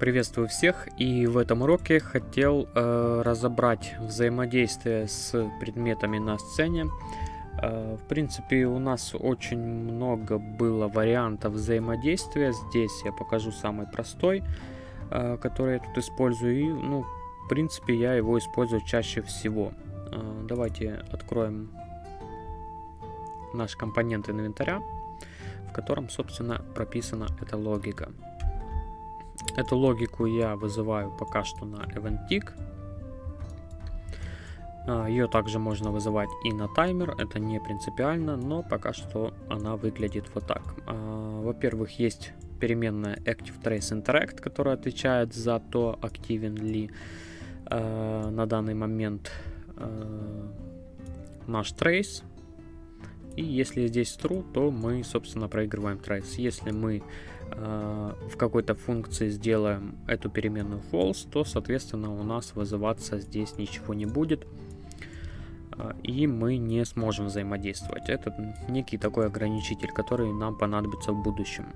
Приветствую всех и в этом уроке хотел э, разобрать взаимодействие с предметами на сцене. Э, в принципе у нас очень много было вариантов взаимодействия. Здесь я покажу самый простой, э, который я тут использую. И ну, в принципе я его использую чаще всего. Э, давайте откроем наш компонент инвентаря, в котором собственно прописана эта логика. Эту логику я вызываю пока что на EventTick. А, Ее также можно вызывать и на таймер, это не принципиально, но пока что она выглядит вот так. А, во-первых, есть переменная ActiveTraceInteract, которая отвечает за то, активен ли а, на данный момент наш trace. И если здесь true, то мы, собственно, проигрываем trace. Если мы Э, в какой-то функции сделаем эту переменную false, то, соответственно, у нас вызываться здесь ничего не будет. Э, и мы не сможем взаимодействовать. Это некий такой ограничитель, который нам понадобится в будущем.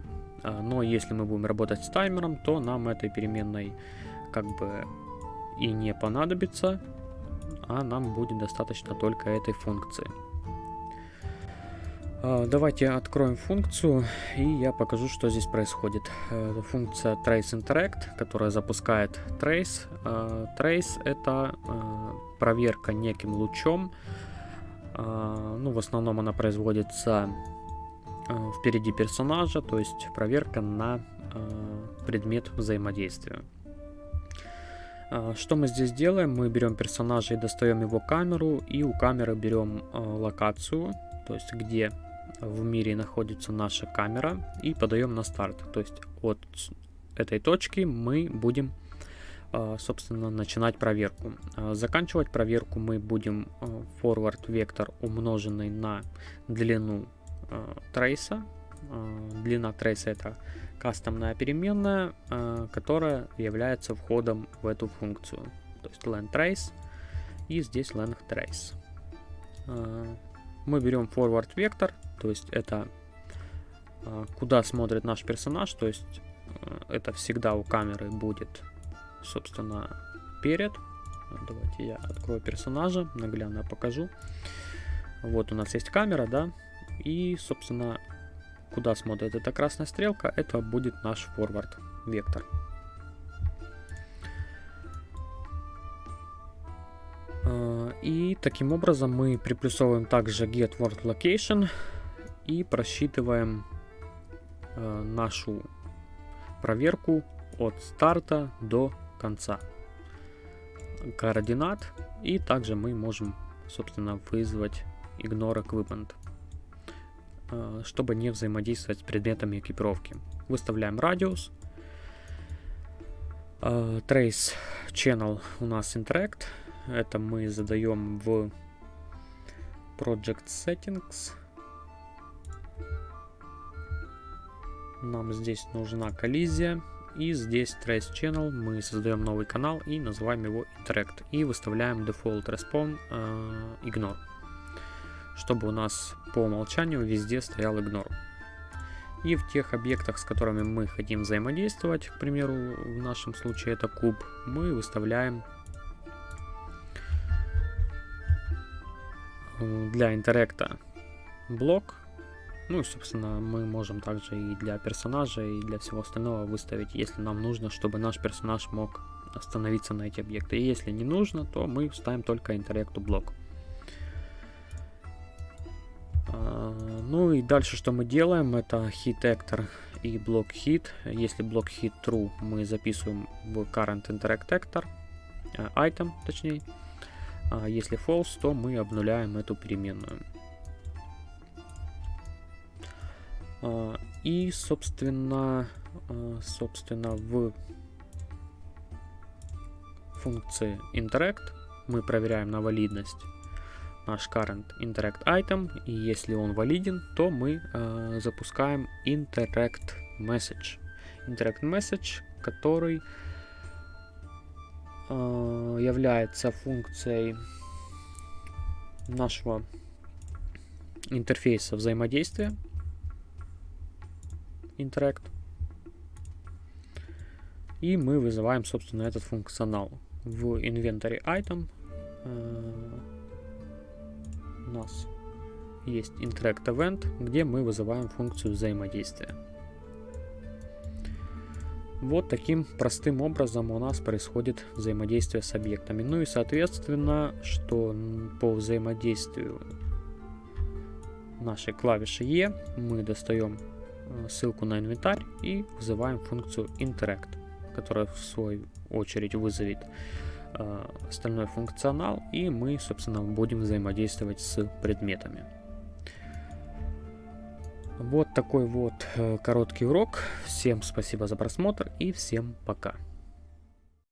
Э, но если мы будем работать с таймером, то нам этой переменной как бы и не понадобится, а нам будет достаточно только этой функции. А, давайте откроем функцию, и я покажу, что здесь происходит. Это функция traceInteract, которая запускает trace. А, trace — это а, проверка неким лучом. Ну, в основном она производится впереди персонажа, то есть проверка на предмет взаимодействия. Что мы здесь делаем? Мы берем персонажа и достаем его камеру, и у камеры берем локацию, то есть где в мире находится наша камера и подаем на старт. То есть от этой точки мы будем, а, собственно, начинать проверку. А, заканчивать проверку мы будем а, forward вектор умноженный на длину трейса. Длина трейса это кастомная переменная, которая является входом в эту функцию. То есть length trace и здесь length trace. Мы берем forward вектор то есть это а, куда смотрит наш персонаж, то есть э, это всегда у камеры будет, собственно, перед. Давайте я открою персонажа, наглядно покажу. Вот у нас есть камера, да, и, собственно, куда смотрит эта красная стрелка, это будет наш forward вектор. И таким образом мы приплюсовываем также get word location и просчитываем э, нашу проверку от старта до конца координат. И также мы можем, собственно, вызвать ignore equipment, э, чтобы не взаимодействовать с предметами экипировки. Выставляем радиус. Э, trace channel у нас interact. Это мы задаем в project settings. Нам здесь нужна коллизия. И здесь Trace Channel мы создаем новый канал и называем его Interact. И выставляем Default Respawn э, Ignore. Чтобы у нас по умолчанию везде стоял Ignore. И в тех объектах, с которыми мы хотим взаимодействовать, к примеру, в нашем случае это куб, мы выставляем для интеракта блок ну и, собственно, мы можем также и для персонажа, и для всего остального выставить, если нам нужно, чтобы наш персонаж мог остановиться на эти объекты. И если не нужно, то мы ставим только интеракту блок. А, ну и дальше что мы делаем, это hit actor и блок hit. Если блок hit true, мы записываем в current interact actor, э, item точнее. А если false, то мы обнуляем эту переменную. А, и, собственно, а, собственно, в функции interact мы проверяем на валидность наш current interact item, и если он валиден, то мы э, запускаем interact message. Interact message, который является функцией нашего интерфейса взаимодействия, Interact. И мы вызываем, собственно, этот функционал. В inventory item э, у нас есть interact event, где мы вызываем функцию взаимодействия. Вот таким простым образом у нас происходит взаимодействие с объектами. Ну и соответственно, что по взаимодействию нашей клавиши E мы достаем э, ссылку на инвентарь и вызываем функцию interact, которая в свою очередь вызовет э, остальной функционал, и мы, собственно, будем взаимодействовать с предметами. Вот такой вот э, короткий урок. Всем спасибо за просмотр и всем пока.